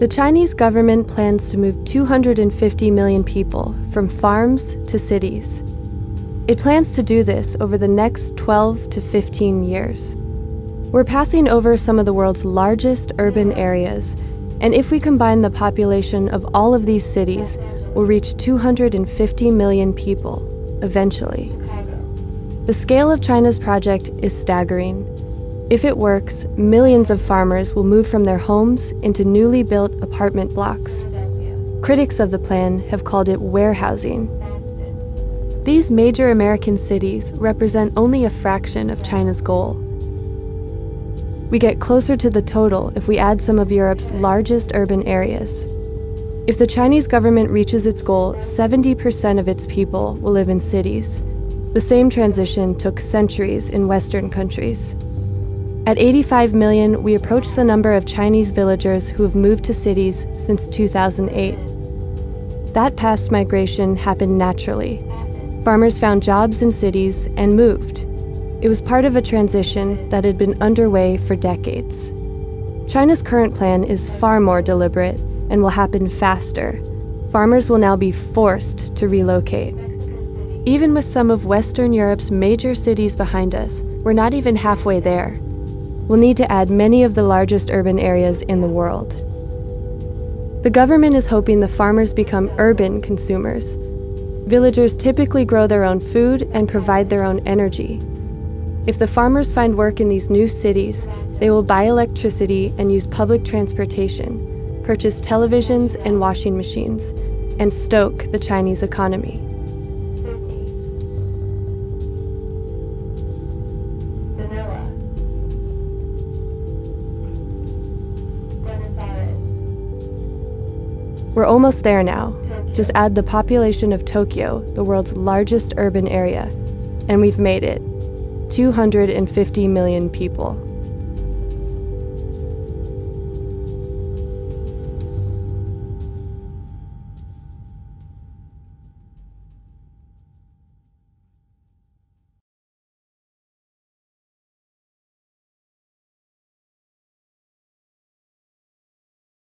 The Chinese government plans to move 250 million people from farms to cities. It plans to do this over the next 12 to 15 years. We're passing over some of the world's largest urban areas, and if we combine the population of all of these cities, we'll reach 250 million people, eventually. The scale of China's project is staggering. If it works, millions of farmers will move from their homes into newly built apartment blocks. Critics of the plan have called it warehousing. These major American cities represent only a fraction of China's goal. We get closer to the total if we add some of Europe's largest urban areas. If the Chinese government reaches its goal, 70% of its people will live in cities. The same transition took centuries in Western countries. At 85 million, we approach the number of Chinese villagers who have moved to cities since 2008. That past migration happened naturally. Farmers found jobs in cities and moved. It was part of a transition that had been underway for decades. China's current plan is far more deliberate and will happen faster. Farmers will now be forced to relocate. Even with some of Western Europe's major cities behind us, we're not even halfway there we'll need to add many of the largest urban areas in the world. The government is hoping the farmers become urban consumers. Villagers typically grow their own food and provide their own energy. If the farmers find work in these new cities, they will buy electricity and use public transportation, purchase televisions and washing machines, and stoke the Chinese economy. We're almost there now. Just add the population of Tokyo, the world's largest urban area, and we've made it 250 million people.